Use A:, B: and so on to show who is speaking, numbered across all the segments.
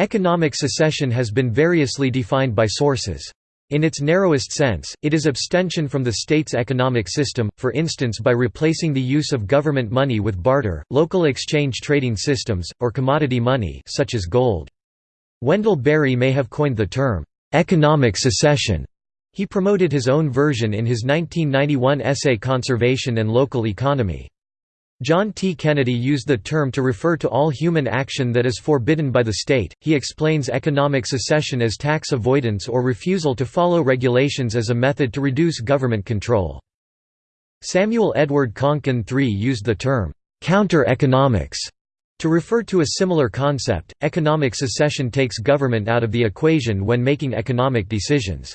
A: Economic secession has been variously defined by sources. In its narrowest sense, it is abstention from the state's economic system, for instance by replacing the use of government money with barter, local exchange trading systems, or commodity money such as gold. Wendell Berry may have coined the term, "'economic secession'". He promoted his own version in his 1991 essay Conservation and Local Economy. John T. Kennedy used the term to refer to all human action that is forbidden by the state. He explains economic secession as tax avoidance or refusal to follow regulations as a method to reduce government control. Samuel Edward Konkin III used the term counter-economics to refer to a similar concept. Economic secession takes government out of the equation when making economic decisions.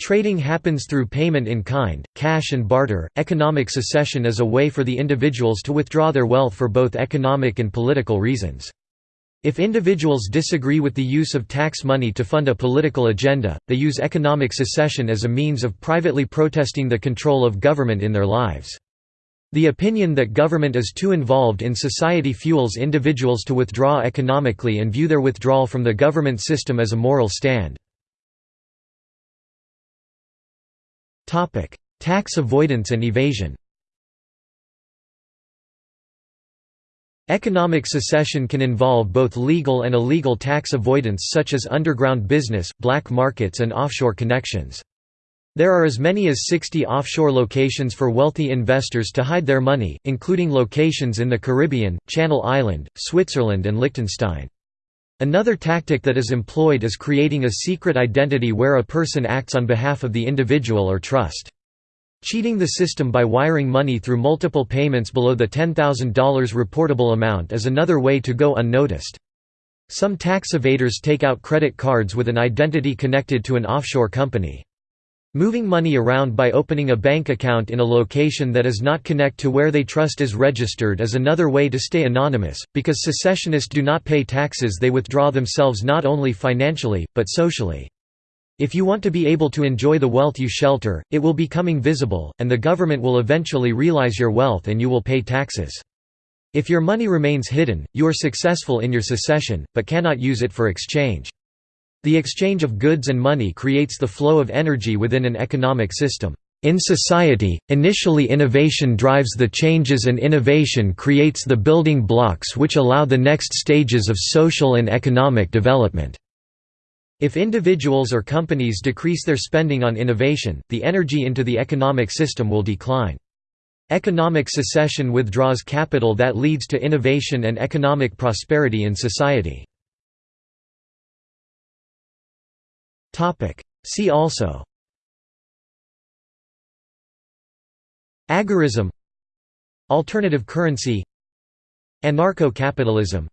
A: Trading happens through payment in kind, cash and barter. Economic secession is a way for the individuals to withdraw their wealth for both economic and political reasons. If individuals disagree with the use of tax money to fund a political agenda, they use economic secession as a means of privately protesting the control of government in their lives. The opinion that government is too involved in society fuels individuals to withdraw economically and view their withdrawal from the government system as a moral stand. Tax avoidance and evasion Economic secession can involve both legal and illegal tax avoidance such as underground business, black markets and offshore connections. There are as many as 60 offshore locations for wealthy investors to hide their money, including locations in the Caribbean, Channel Island, Switzerland and Liechtenstein. Another tactic that is employed is creating a secret identity where a person acts on behalf of the individual or trust. Cheating the system by wiring money through multiple payments below the $10,000 reportable amount is another way to go unnoticed. Some tax evaders take out credit cards with an identity connected to an offshore company. Moving money around by opening a bank account in a location that is not connect to where they trust is registered is another way to stay anonymous, because secessionists do not pay taxes they withdraw themselves not only financially, but socially. If you want to be able to enjoy the wealth you shelter, it will becoming visible, and the government will eventually realize your wealth and you will pay taxes. If your money remains hidden, you are successful in your secession, but cannot use it for exchange. The exchange of goods and money creates the flow of energy within an economic system. In society, initially innovation drives the changes and innovation creates the building blocks which allow the next stages of social and economic development. If individuals or companies decrease their spending on innovation, the energy into the economic system will decline. Economic secession withdraws capital that leads to innovation and economic prosperity in society. See also. Agorism. Alternative currency. Anarcho-capitalism.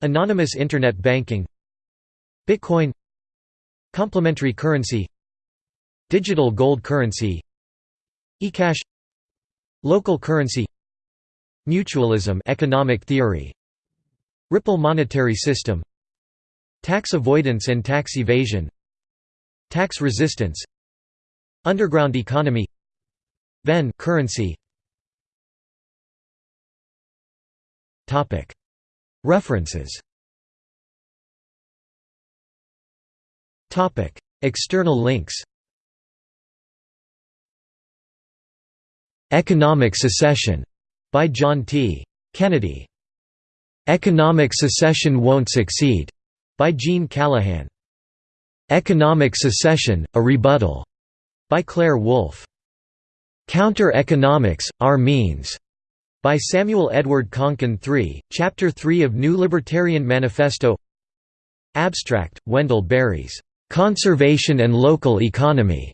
A: Anonymous Internet banking. Bitcoin. Complementary currency. Digital gold currency. eCash. Local currency. Mutualism economic theory. Ripple monetary system. Tax avoidance and tax evasion Tax resistance Underground economy Venn currency References External links Economic Secession by John T. Kennedy. Economic Secession Won't Succeed by Gene Callahan. Economic Secession, A Rebuttal, by Claire Wolfe. Counter-Economics, Our Means, by Samuel Edward Konkin III, Chapter 3 of New Libertarian Manifesto Abstract, Wendell Berry's, "'Conservation and Local Economy'